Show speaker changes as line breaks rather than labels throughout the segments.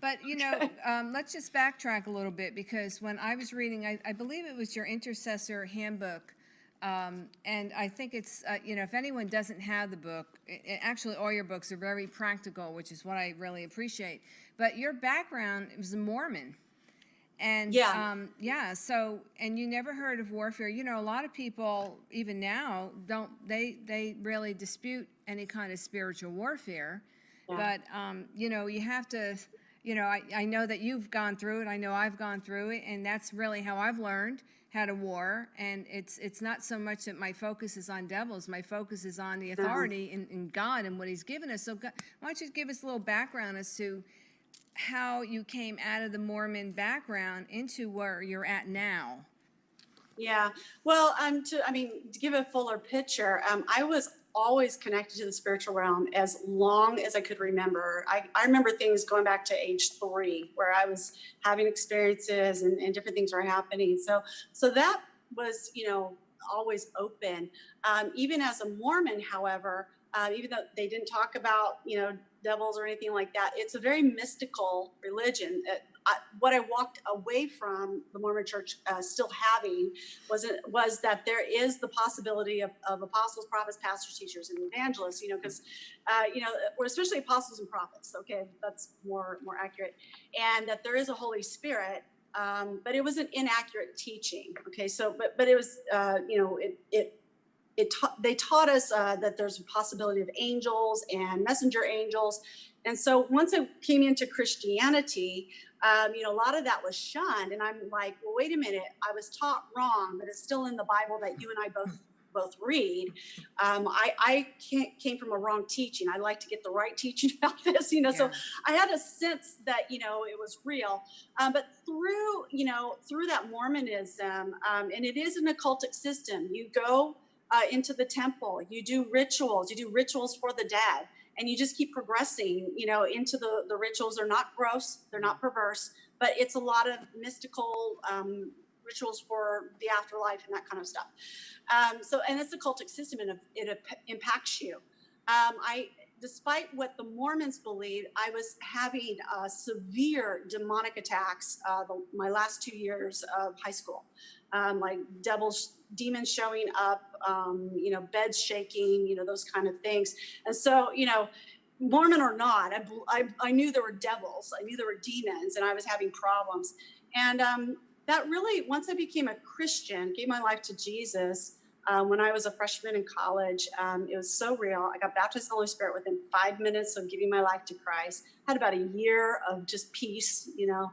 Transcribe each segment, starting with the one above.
But, you know, um, let's just backtrack a little bit because when I was reading, I, I believe it was your intercessor handbook. Um, and I think it's, uh, you know, if anyone doesn't have the book, i i- actually, all your books are very practical, which is what I really appreciate. But your background was a Mormon. And
Yeah.
um, yeah, so and you never heard of warfare. You know, a lot of people even now don't they they really dispute any kind of spiritual warfare. But um, you know, you have to. You know, I, I know that you've gone through it. I know I've gone through it, and that's really how I've learned how to war. And it's it's not so much that my focus is on devils. My focus is on the authority in, in God and what He's given us. So, God, why don't you give us a little background as to how you came out of the Mormon background into where you're at now.
Yeah. Well, um, to I mean, to give a fuller picture, um, I was always connected to the spiritual realm as long as I could remember. I, I remember things going back to age three, where I was having experiences and, and different things were happening. So, so that was, you know, always open. Um, even as a Mormon, however, uh, even though they didn't talk about, you know, devils or anything like that, it's a very mystical religion. Uh, What I walked away from the Mormon Church uh, still having was it was that there is the possibility of, of apostles, prophets, pastors, teachers, and evangelists. You know, because uh, you know, or especially apostles and prophets. Okay, that's more more accurate, and that there is a Holy Spirit. Um, but it was an inaccurate teaching. Okay, so but but it was uh, you know it it it taught they taught us uh, that there's a possibility of angels and messenger angels. And so once i came into christianity um, you know a lot of that was shunned. And i'm like well wait a minute i was taught wrong but it's still in the bible that you and i both both read. Um, i i can't, came from a wrong teaching. I like to get the right teaching about this you know so i had a sense that you know it was real. Um, but through you know through that mormonism um, and it is an occultic system. You go uh, into the temple. You do rituals. You do rituals for the dead, and you just keep progressing. You know, into the the rituals. They're not gross. They're not perverse, but it's a lot of mystical um, rituals for the afterlife and that kind of stuff. Um, so, and it's a cultic system, and it, impacts you. Um, I, despite what the Mormons believe, I was having uh, severe demonic attacks uh, the, my last two years of high school, um, like devils, demons showing up, um, you know, beds shaking, you know, those kind of things. And so, you know, Mormon or not, I, I, I knew there were devils, I knew there were demons, and I was having problems. And um, that really, once I became a Christian, gave my life to Jesus, uh, when I was a freshman in college. Um, it was so real. I got baptized in the Holy Spirit within five minutes of giving my life to Christ. Had about a year of just peace, you know.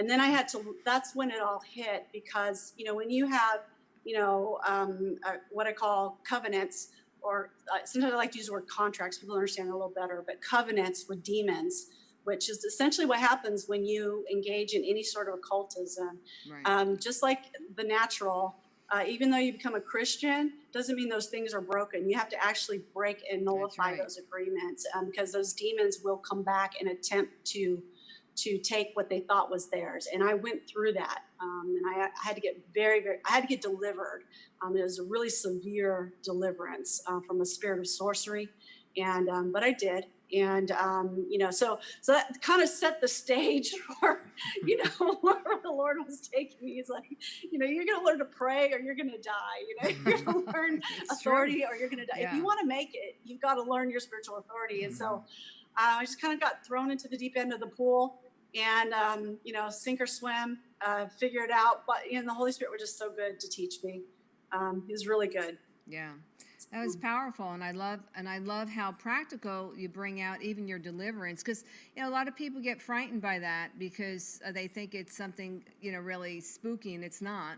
And then I had to, that's when it all hit because, you know, when you have, you know, um, uh, what I call covenants, or uh, sometimes I like to use the word contracts, people understand a little better, but covenants with demons, which is essentially what happens when you engage in any sort of occultism
Right.
um, just like the natural uh, even though you become a christian doesn't mean those things are broken you have to actually break and nullify
right.
those agreements um, because those demons will come back and attempt to to take what they thought was theirs and i went through that um, and I, I had to get very very i had to get delivered um, it was a really severe deliverance uh, from a spirit of sorcery and um, but i did and um, you know so so that kind of set the stage for you know where the lord was taking me he's like you know you're going to learn to pray or you're going to die you know you're going to learn
It's true.
authority or you're going to die if you want to make it you've got to learn your spiritual authority and
Mm-hmm.
so uh, i just kind of got thrown into the deep end of the pool and um, you know sink or swim uh, figure it out but you know the holy spirit was just so good to teach me um, he was really good
Yeah. That was powerful, and I love and I love how practical you bring out even your deliverance, because you know a lot of people get frightened by that because uh, they think it's something you know really spooky, and it's not.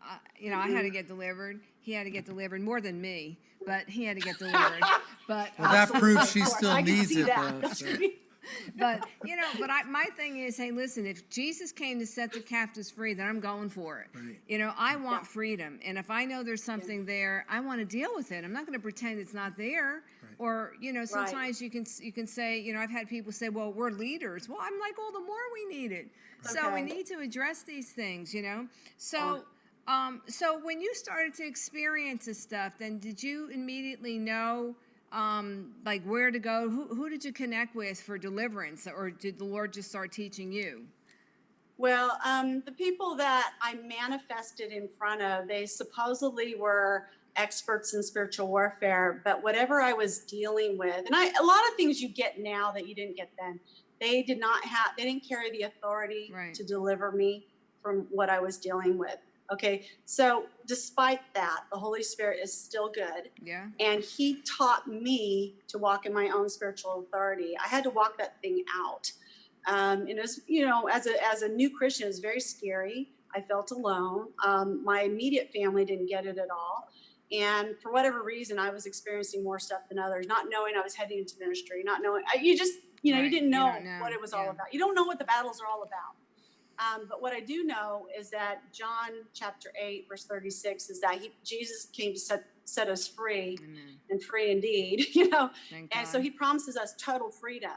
Uh, you know, I had to get delivered. He had to get delivered more than me, but he had to get delivered. But
Well, that proves she still needs it,
that.
though, so.
but you know, but I, my thing is, hey, listen, if Jesus came to set the captives free, then I'm going for it.
Right.
You know, I want freedom, and if I know there's something there, I want to deal with it. I'm not going to pretend it's not there. Or you know, sometimes you can you can say, you know, I've had people say, well, we're leaders. Well, I'm like, all the more we need it. So we need to address these things, you know. So. Um, so when you started to experience this stuff, then did you immediately know um, like where to go? Who, who did you connect with for deliverance, or did the Lord just start teaching you?
Well, um, the people that I manifested in front of, they supposedly were experts in spiritual warfare, but whatever I was dealing with, and I, a lot of things you get now that you didn't get then, they did not have, they didn't carry the authority
Right.
to deliver me from what I was dealing with. Okay, so despite that, the Holy Spirit is still good.
Yeah.
and he taught me to walk in my own spiritual authority. I had to walk that thing out. Um, and it was, you know, as a as a new Christian, it was very scary. I felt alone. Um, my immediate family didn't get it at all, and for whatever reason, I was experiencing more stuff than others. Not knowing I was heading into ministry, not knowing I, you just, you know,
Right,
you didn't know,
don't know,
what it was
yeah.
all about. You don't know what the battles are all about. Um, but what I do know is that John chapter 8, verse 36 is that he, Jesus came to set, set us free
Amen.
and free indeed, you know. And so he promises us total freedom,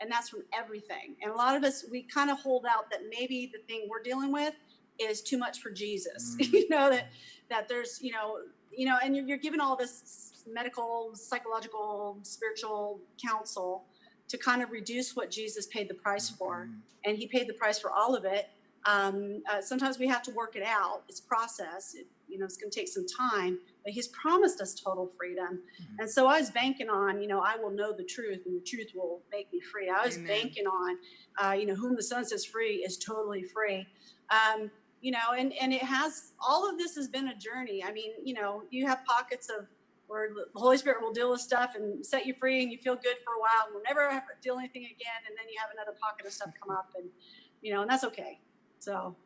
and that's from everything. And a lot of us, we kind of hold out that maybe the thing we're dealing with is too much for Jesus.
Mm.
you know that that there's, you know, you know, and you're, you're given all this medical, psychological, spiritual counsel to kind of reduce what Jesus paid the price for
Mm.
and he paid the price for all of it. Um, uh, sometimes we have to work it out. It's process. It, you know, it's going to take some time, but he's promised us total freedom.
Mhm.
And so I was banking on, you know, I will know the truth and the truth will make me free. I was
Amen.
banking on, uh, you know, whom the son says free is totally free. Um, you know, and, and it has, all of this has been a journey. I mean, you know, you have pockets of where the Holy Spirit will deal with stuff and set you free and you feel good for a while and will never have to deal anything again. And then you have another pocket of stuff come up and, you know, and that's okay. So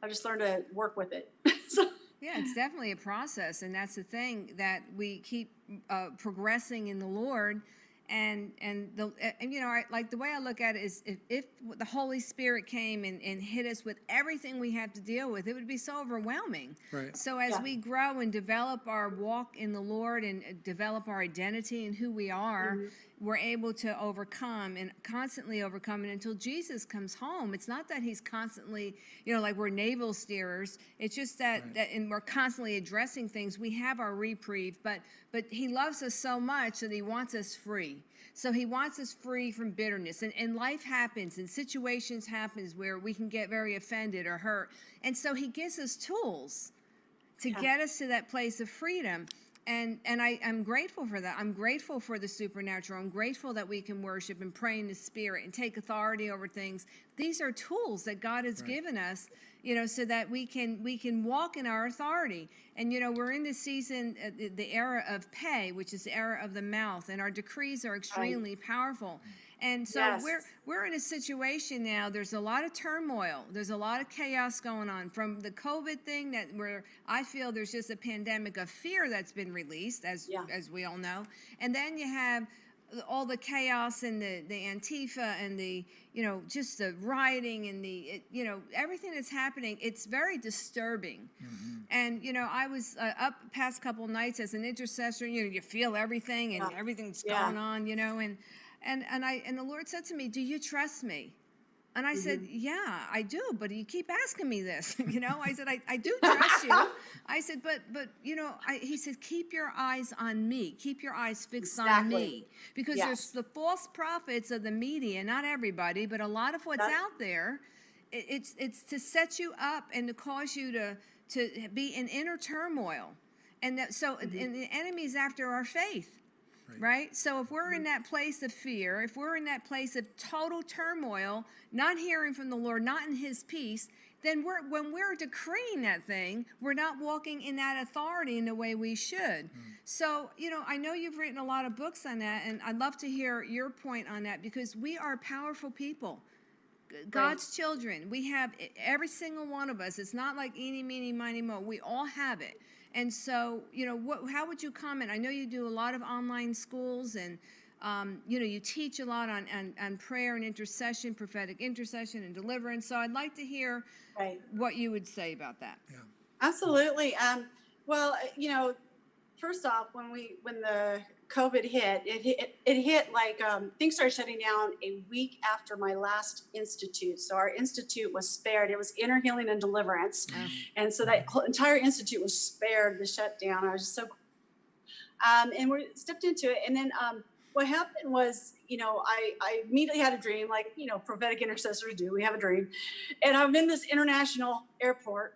I just learned to work with it. so,
Yeah, it's definitely a process, and that's the thing that we keep uh, progressing in the Lord, and and the and you know I, like the way I look at it is if, if the Holy Spirit came and, and hit us with everything we have to deal with, it would be so overwhelming.
Right.
So as
Yeah.
we grow and develop our walk in the Lord and develop our identity and who we are,
Mhm.
We're able to overcome and constantly overcome and until Jesus comes home. It's not that he's constantly, you know, like we're navel steerers. It's just that
Right.
that and we're constantly addressing things. We have our reprieve, but but he loves us so much that he wants us free. So he wants us free from bitterness. And, and life happens and situations happens where we can get very offended or hurt. And so he gives us tools to
Yeah.
get us to that place of freedom. And and I, I'm grateful for that. I'm grateful for the supernatural. I'm grateful that we can worship and pray in the spirit and take authority over things. These are tools that God has
Right.
given us, you know, so that we can we can walk in our authority. And you know, we're in this season, uh, the, the era of pay, which is the era of the mouth, and our decrees are extremely powerful. And so
Yes.
we're we're in a situation now. There's a lot of turmoil. There's a lot of chaos going on from the COVID thing that where I feel there's just a pandemic of fear that's been released, as
Yeah.
as we all know. And then you have all the chaos and the the Antifa and the you know just the rioting and the it, you know everything that's happening. It's very disturbing.
Mhm.
And you know, I was uh, up past couple nights as an intercessor. You know, you feel everything and
Yeah.
everything's
Yeah.
going on. You know, and and and I and the Lord said to me, "Do you trust me?" And I said,
Mm-hmm.
"Yeah, I do." But you keep asking me this. you know, I said, "I, I do trust you." I said, "But but you know," I, he said, "Keep your eyes on me. Keep your eyes fixed on me, because
Yes.
there's the false prophets of the media. Not everybody, but a lot of what's out there." it- it's it's to set you up and to cause you to to be in inner turmoil and that so
Mm-hmm.
and the enemy's after our faith
Right.
right so if we're in mm-hmm. that place of fear if we're in that place of total turmoil not hearing from the lord not in his peace then we're when we're decreeing that thing we're not walking in that authority in the way we should mm. so you know i know you've written a lot of books on that and i'd love to hear your point on that because we are powerful people God's children. We have every single one of us. It's not like eeny, meeny, miny, mo. We all have it. And so, you know, what, how would you comment? I know you do a lot of online schools and, um, you know, you teach a lot on, on, on prayer and intercession, prophetic intercession and deliverance. So I'd like to hear
right.
what you would say about that.
Yeah.
Absolutely. Um, well, you know, first off, when we when the COVID hit, it hit it hit like um, things started shutting down a week after my last institute. So our institute was spared. It was inner healing and deliverance,
Uh,
and so that whole entire institute was spared the shutdown. I was just so. Um, and we stepped into it. And then um, what happened was, you know, I, I immediately had a dream, like, you know, prophetic intercessors do. We have a dream. And I'm in this international airport,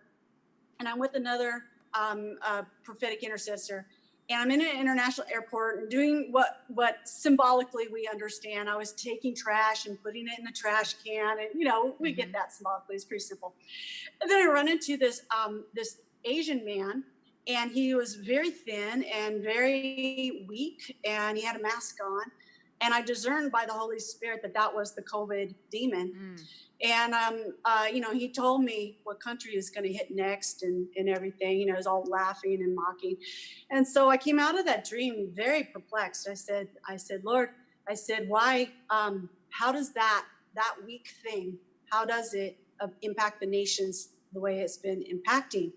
and I'm with another um, uh, prophetic intercessor. And I'm in an international airport and doing what what symbolically we understand. I was taking trash and putting it in the trash can, and you know we get that symbolically. It's pretty simple. And then I run into this um, this Asian man, and he was very thin and very weak, and he had a mask on. And I discerned by the Holy Spirit that that was the COVID demon.
Mm.
And um, uh, you know, he told me what country is going to hit next and, and everything. You know, was all laughing and mocking. And so I came out of that dream very perplexed. I said, I said, Lord, I said, why? Um, how does that that weak thing? How does it uh, impact the nations the way it's been impacting?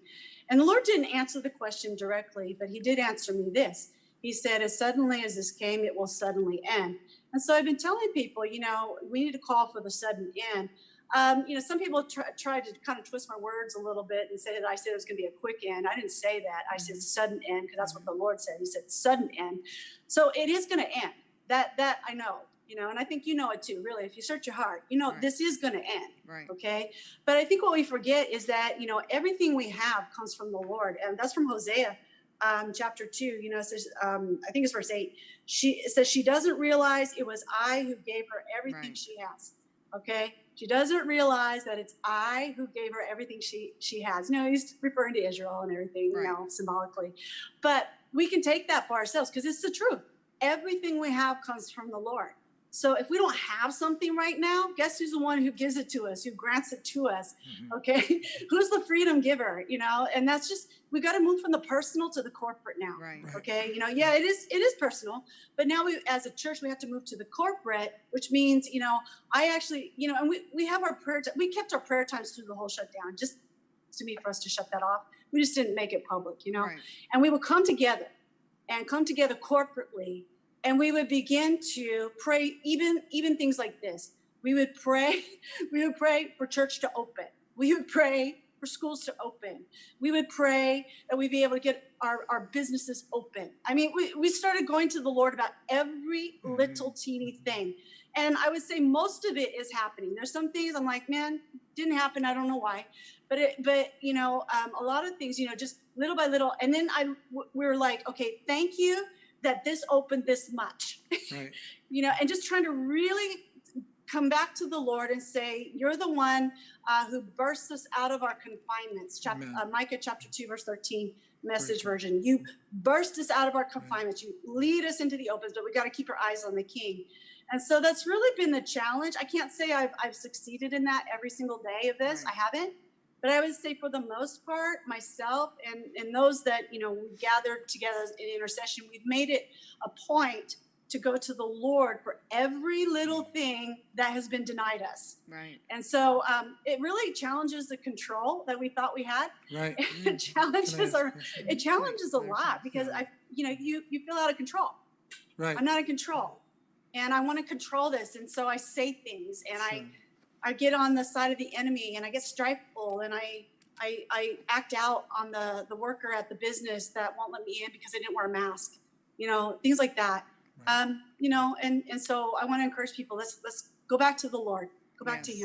And the Lord didn't answer the question directly, but He did answer me this. He said, as suddenly as this came, it will suddenly end. And so I've been telling people, you know, we need to call for the sudden end. Um, you know, some people try, try to kind of twist my words a little bit and say that I said it was going to be a quick end. I didn't say that. I said sudden end because that's what the Lord said. He said sudden end. So it is going to end. That that I know. You know, and I think you know it too. Really, if you search your heart, you know
Right.
this is going to end.
Right.
Okay. But I think what we forget is that, you know, everything we have comes from the Lord. And that's from Hosea um, chapter two. You know, it says, um, I think it's verse eight. She says, she doesn't realize it was I who gave her everything
Right.
she has. Okay. She doesn't realize that it's I who gave her everything she she has. You know, he's referring to Israel and everything,
Right.
you know, symbolically. But we can take that for ourselves because it's the truth. Everything we have comes from the Lord. So if we don't have something right now, guess who's the one who gives it to us, who grants it to us? Mm-hmm. Okay. who's the freedom giver? You know, and that's just we got to move from the personal to the corporate now.
Right.
Right.
Okay. You know, yeah, it is it is personal, but now we as a church we have to move to the corporate, which means, you know, I actually, you know, and we, we have our prayer ti- we kept our prayer times through the whole shutdown, just to me for us to shut that off. We just didn't make it public, you know
Right.
and we would come together and come together corporately and we would begin to pray even even things like this. We would pray we would pray for church to open. We would pray for schools to open. We would pray that we'd be able to get our, our businesses open. I mean we, we started going to the lord about every
Mhm.
little teeny thing. And i would say most of it is happening. There's some things i'm like man didn't happen. I don't know why. But it but you know um, a lot of things you know just little by little. And then I we were like okay thank you that this opened this much.
Right.
you know and just trying to really come back to the lord and say you're the one uh, who bursts us out of our confinements. Chapter uh, micah chapter 2 verse 13 message
Praise
version. You burst us out of our confinements. You lead us into the opens but we got to keep our eyes on the king. And so that's really been the challenge. I can't say i've, I've succeeded in that every single day of this.
Right.
i haven't but i would say for the most part myself and and those that you know we gathered together in intercession we've made it a point to go to the lord for every little thing that has been denied us
Right.
and so um, it really challenges the control that we thought we had
Right.
it challenges
ask
our it challenges a lot because i you know you you feel out of control
Right.
i'm not in control and i want to control this and so i say things and
Sure.
I get on the side of the enemy and I get strifeful and I, I, I act out on the, the worker at the business that won't let me in because I didn't wear a mask, you know, things like that.
Right.
Um, you know, and, and so I want to encourage people, let's, let's go back to the Lord, go back to him.